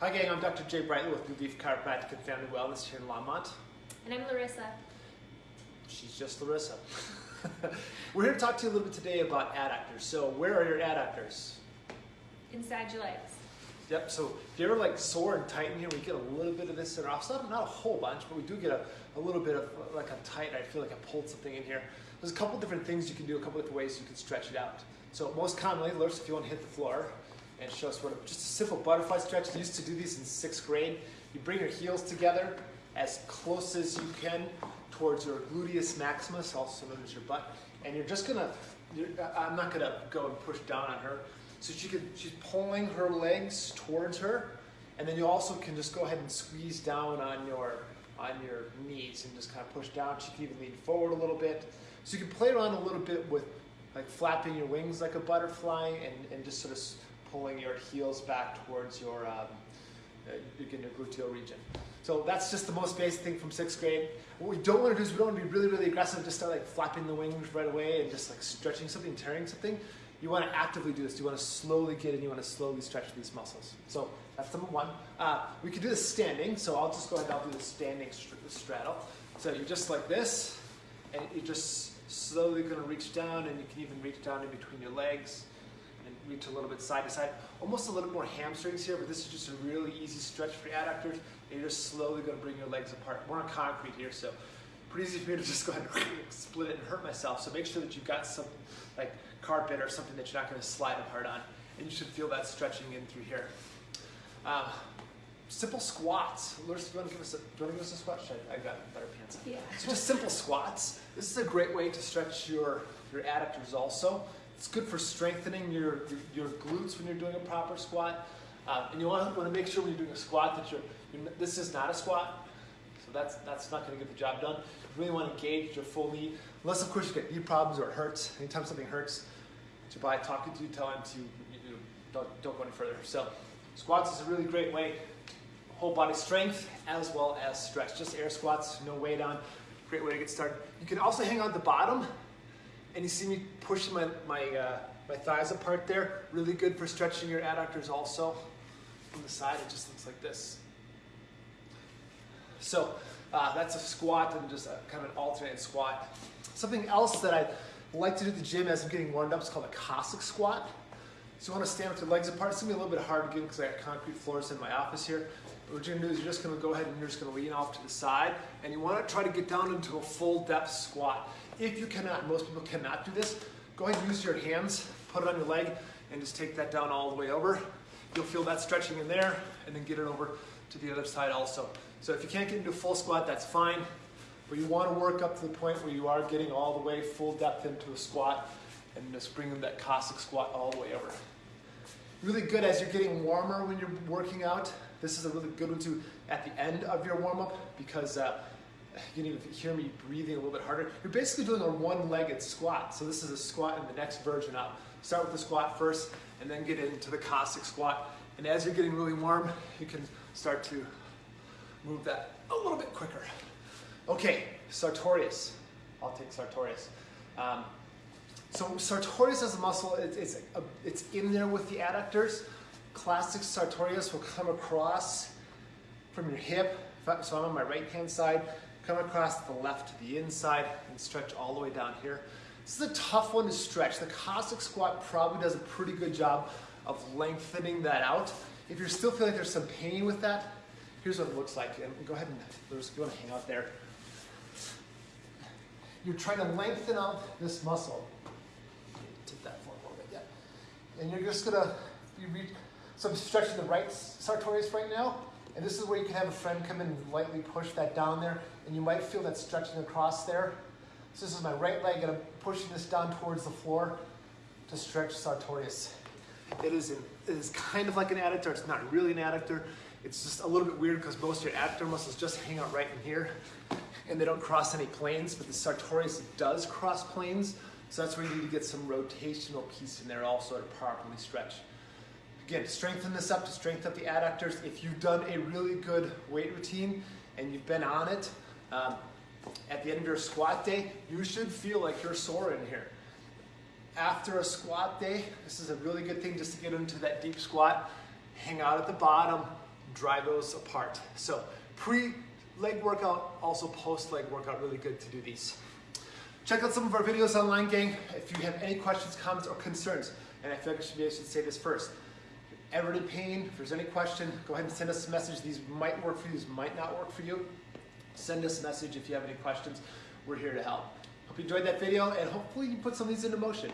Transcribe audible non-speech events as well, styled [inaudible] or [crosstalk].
Hi gang, I'm Dr. Jay Brightly with New Leaf Chiropractic and Family Wellness here in Longmont. And I'm Larissa. She's just Larissa. [laughs] We're here to talk to you a little bit today about adductors. So where are your adductors? Inside your legs. Yep, so if you're ever like sore and tight in here, we get a little bit of this in our office. Not, not a whole bunch, but we do get a, a little bit of like I'm tight. I feel like I pulled something in here. There's a couple different things you can do, a couple different ways you can stretch it out. So most commonly, Larissa, if you want to hit the floor and show us what, just a simple butterfly stretch. I used to do these in sixth grade. You bring your heels together as close as you can towards your gluteus maximus, also known as your butt. And you're just gonna, you're, I'm not gonna go and push down on her. So she could, she's pulling her legs towards her, and then you also can just go ahead and squeeze down on your on your knees and just kind of push down. She can even lean forward a little bit. So you can play around a little bit with like flapping your wings like a butterfly and, and just sort of pulling your heels back towards your, um, uh, your gluteal region. So that's just the most basic thing from sixth grade. What we don't want to do is we don't want to be really, really aggressive, just start like flapping the wings right away and just like stretching something, tearing something. You want to actively do this. You want to slowly get in. You want to slowly stretch these muscles. So that's number one. Uh, we can do this standing. So I'll just go ahead and I'll do the standing straddle. So you're just like this, and you're just slowly going to reach down, and you can even reach down in between your legs and reach a little bit side to side. Almost a little more hamstrings here, but this is just a really easy stretch for your adductors. And you're just slowly going to bring your legs apart. We're on concrete here, so pretty easy for me to just go ahead and [laughs] split it and hurt myself. So make sure that you've got some like carpet or something that you're not going to slide apart on. And you should feel that stretching in through here. Um, simple squats. Larissa, do you want to give us a, do you want to give us a squat? I, I got better pants on. Yeah. So just simple squats. This is a great way to stretch your, your adductors also. It's good for strengthening your, your, your glutes when you're doing a proper squat. Um, and you want to, make sure when you're doing a squat that you're, you're this is not a squat. So that's, that's not going to get the job done. You really want to engage your full knee. Unless, of course, you get knee problems or it hurts. Anytime something hurts, to by talking to you, tell him to you don't, don't go any further. So squats is a really great way. Whole body strength as well as stretch. Just air squats, no weight on. Great way to get started. You can also hang on the bottom and you see me pushing my, my, uh, my thighs apart there. Really good for stretching your adductors also. On the side, it just looks like this. So uh, that's a squat and just a kind of an alternate squat. Something else that I like to do at the gym as I'm getting warmed up is called a Cossack squat. So you want to stand with your legs apart. It's going to be a little bit hard again because I got concrete floors in my office here. But what you're going to do is you're just going to go ahead and you're just going to lean off to the side. And you want to try to get down into a full depth squat. If you cannot, most people cannot do this, go ahead and use your hands, put it on your leg, and just take that down all the way over. You'll feel that stretching in there, and then get it over to the other side also. So if you can't get into a full squat, that's fine. But you want to work up to the point where you are getting all the way full depth into a squat, and just bring that Cossack squat all the way over. Really good as you're getting warmer when you're working out. This is a really good one too at the end of your warm up because uh, [sighs] you can even hear me breathing a little bit harder. You're basically doing a one-legged squat. So this is a squat in the next version up. Start with the squat first and then get into the Cossack squat. And as you're getting really warm, you can start to move that a little bit quicker. Okay, sartorius. I'll take sartorius. Um, so sartorius as a muscle, it, it's, a, it's in there with the adductors. Classic sartorius will come across from your hip. So I'm on my right hand side, come across the left to the inside and stretch all the way down here. This is a tough one to stretch. The Cossack squat probably does a pretty good job of lengthening that out. If you're still feeling there's some pain with that, here's what it looks like. And go ahead and there's going to hang out there. You're trying to lengthen out this muscle. Take that forward a little bit, yeah. And you're just gonna you reach. So I'm stretching the right sartorius right now, and this is where you can have a friend come in and lightly push that down there, and you might feel that stretching across there. So this is my right leg, and I'm pushing this down towards the floor to stretch sartorius. It is, an, it is kind of like an adductor. It's not really an adductor. It's just a little bit weird because most of your adductor muscles just hang out right in here and they don't cross any planes, but the sartorius does cross planes. So that's where you need to get some rotational piece in there also to properly stretch. Again, strengthen this up to strengthen up the adductors. If you've done a really good weight routine and you've been on it, um, at the end of your squat day, you should feel like you're sore in here. After a squat day, this is a really good thing just to get into that deep squat. Hang out at the bottom, drive those apart. So pre leg workout, also post leg workout, really good to do these. Check out some of our videos online, gang. If you have any questions, comments, or concerns, and I feel like I should, be, I should say this first. If you're ever in pain, if there's any question, go ahead and send us a message. These might work for you, these might not work for you. Send us a message if you have any questions. We're here to help. Hope you enjoyed that video, and hopefully you put some of these into motion.